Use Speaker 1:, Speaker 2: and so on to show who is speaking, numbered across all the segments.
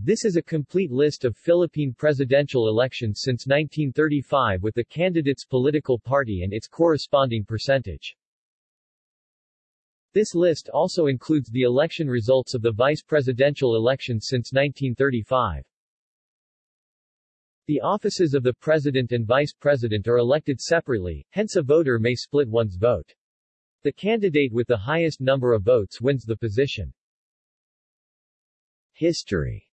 Speaker 1: This is a complete list of Philippine presidential elections since 1935 with the candidate's political party and its corresponding percentage. This list also includes the election results of the vice presidential elections since 1935. The offices of the president and vice president are elected separately, hence a voter may split one's vote. The candidate with the highest number of votes wins the position. History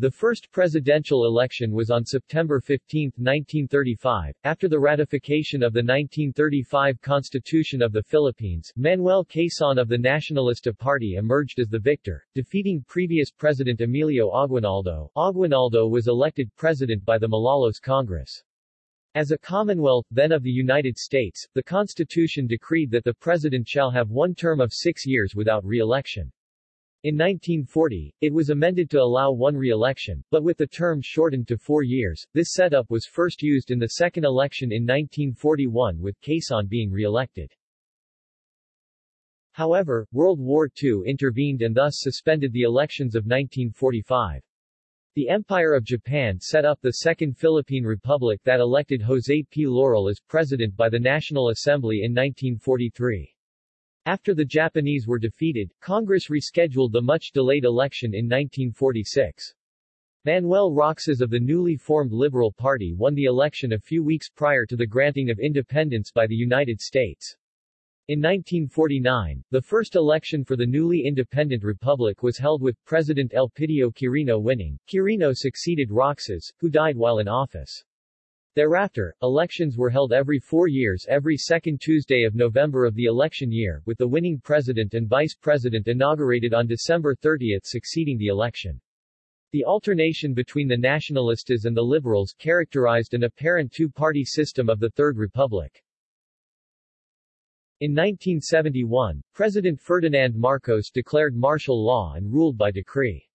Speaker 1: The first presidential election was on September 15, 1935. After the ratification of the 1935 Constitution of the Philippines, Manuel Quezon of the Nacionalista Party emerged as the victor, defeating previous President Emilio Aguinaldo. Aguinaldo was elected president by the Malolos Congress. As a Commonwealth then of the United States, the Constitution decreed that the President shall have one term of six years without re-election. In 1940, it was amended to allow one re-election, but with the term shortened to four years. This setup was first used in the second election in 1941 with Quezon being re-elected. However, World War II intervened and thus suspended the elections of 1945. The Empire of Japan set up the Second Philippine Republic that elected José P. Laurel as president by the National Assembly in 1943. After the Japanese were defeated, Congress rescheduled the much-delayed election in 1946. Manuel Roxas of the newly formed Liberal Party won the election a few weeks prior to the granting of independence by the United States. In 1949, the first election for the newly independent republic was held with President Elpidio Quirino winning. Quirino succeeded Roxas, who died while in office. Thereafter, elections were held every four years every second Tuesday of November of the election year, with the winning president and vice president inaugurated on December 30 succeeding the election. The alternation between the Nacionalistas and the Liberals characterized an apparent two-party system of the Third Republic. In 1971, President Ferdinand Marcos declared martial law and ruled by decree.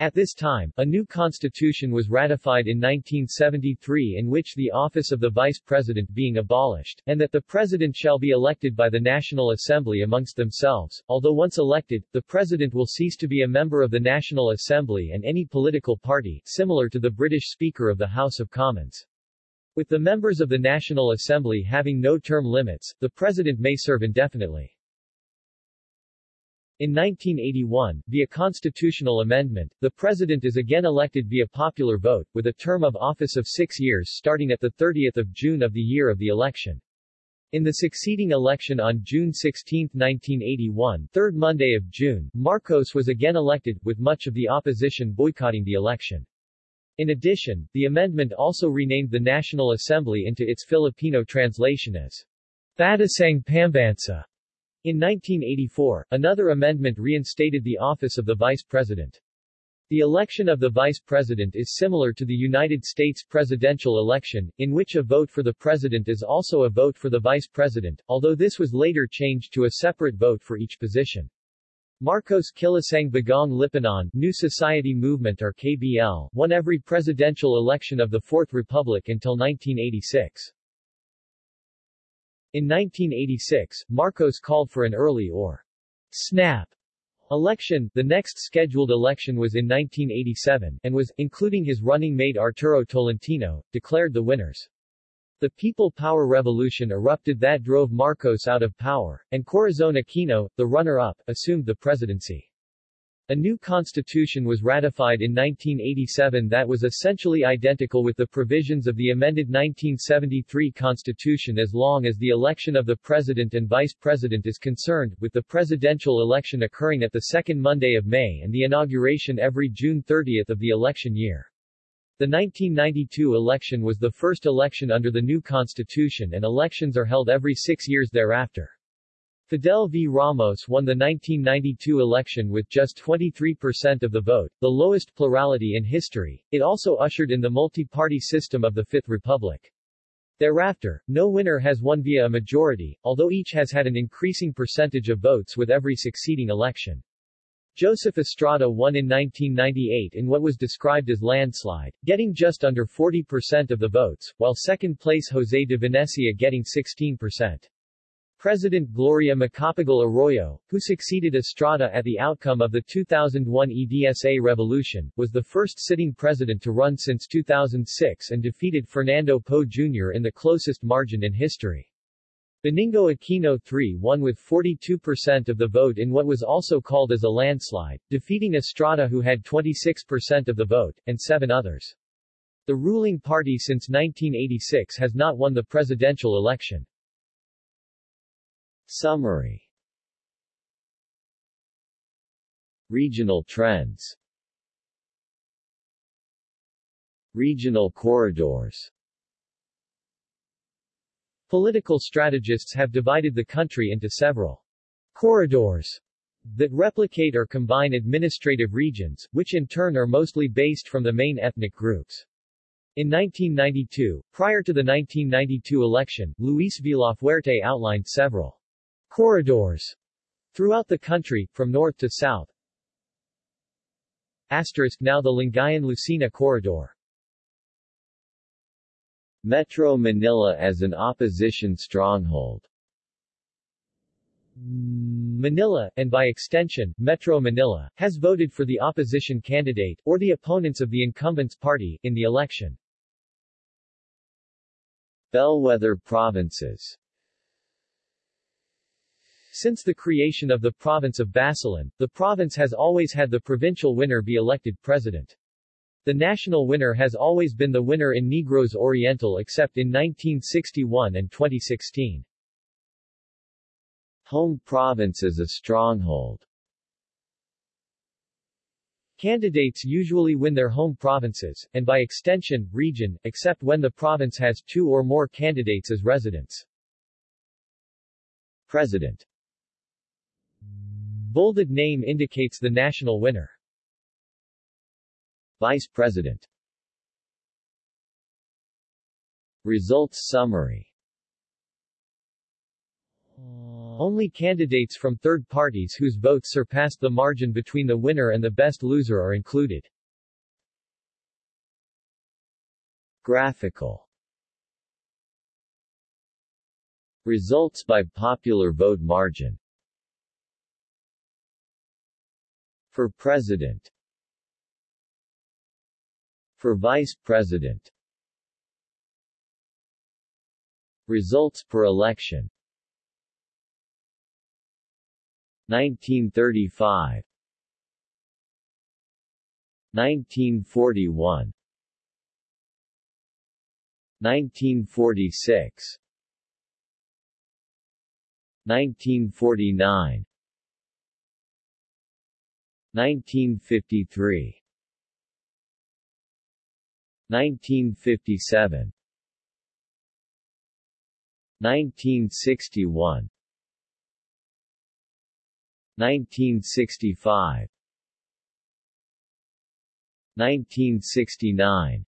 Speaker 1: At this time, a new constitution was ratified in 1973 in which the office of the vice president being abolished, and that the president shall be elected by the National Assembly amongst themselves. Although once elected, the president will cease to be a member of the National Assembly and any political party, similar to the British Speaker of the House of Commons. With the members of the National Assembly having no term limits, the president may serve indefinitely. In 1981, via constitutional amendment, the president is again elected via popular vote, with a term of office of six years starting at 30 June of the year of the election. In the succeeding election on June 16, 1981, third Monday of June, Marcos was again elected, with much of the opposition boycotting the election. In addition, the amendment also renamed the National Assembly into its Filipino translation as Batasang Pambansa, in 1984, another amendment reinstated the office of the vice president. The election of the vice president is similar to the United States presidential election, in which a vote for the president is also a vote for the vice president, although this was later changed to a separate vote for each position. Marcos Kilusang Bagong Lipunan New Society Movement or KBL won every presidential election of the Fourth Republic until 1986. In 1986, Marcos called for an early or snap election. The next scheduled election was in 1987, and was, including his running mate Arturo Tolentino, declared the winners. The People Power Revolution erupted that drove Marcos out of power, and Corazon Aquino, the runner-up, assumed the presidency. A new constitution was ratified in 1987 that was essentially identical with the provisions of the amended 1973 constitution as long as the election of the president and vice president is concerned, with the presidential election occurring at the second Monday of May and the inauguration every June 30 of the election year. The 1992 election was the first election under the new constitution and elections are held every six years thereafter. Fidel V. Ramos won the 1992 election with just 23% of the vote, the lowest plurality in history. It also ushered in the multi-party system of the Fifth Republic. Thereafter, no winner has won via a majority, although each has had an increasing percentage of votes with every succeeding election. Joseph Estrada won in 1998 in what was described as landslide, getting just under 40% of the votes, while second place José de Venecia getting 16%. President Gloria Macapagal Arroyo, who succeeded Estrada at the outcome of the 2001 EDSA revolution, was the first sitting president to run since 2006 and defeated Fernando Poe Jr. in the closest margin in history. Benigno Aquino III won with 42% of the vote in what was also called as a landslide, defeating Estrada who had 26% of the vote, and seven others. The ruling party since 1986 has not won the presidential election. Summary. Regional trends. Regional corridors. Political strategists have divided the country into several corridors that replicate or combine administrative regions, which in turn are mostly based from the main ethnic groups. In 1992, prior to the 1992 election, Luis Villafuerte outlined several corridors throughout the country, from north to south. Asterisk now the Lingayen-Lucena corridor Metro Manila as an opposition stronghold Manila, and by extension, Metro Manila, has voted for the opposition candidate, or the opponents of the incumbent's party, in the election. Bellwether provinces Since the creation of the province of Basilan, the province has always had the provincial winner be elected president. The national winner has always been the winner in Negros Oriental except in 1961 and 2016. Home province is a stronghold. Candidates usually win their home provinces, and by extension, region, except when the province has two or more candidates as residents. President Bolded name indicates the national winner. Vice President Results Summary Only candidates from third parties whose votes surpassed the margin between the winner and the best loser are included. Graphical Results by popular vote margin For President for Vice President. Results per election. 1935 1941 1946 1949 1953 1957 1961 1965 1969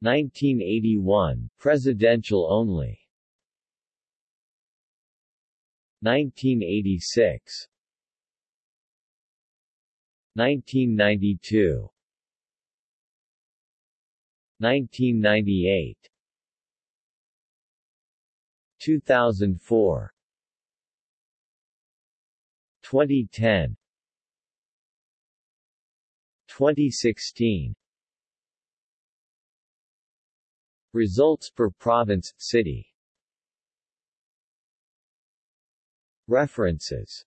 Speaker 1: 1981 presidential only. 1986 1992 1998 2004 2010 2016 Results per province, city. References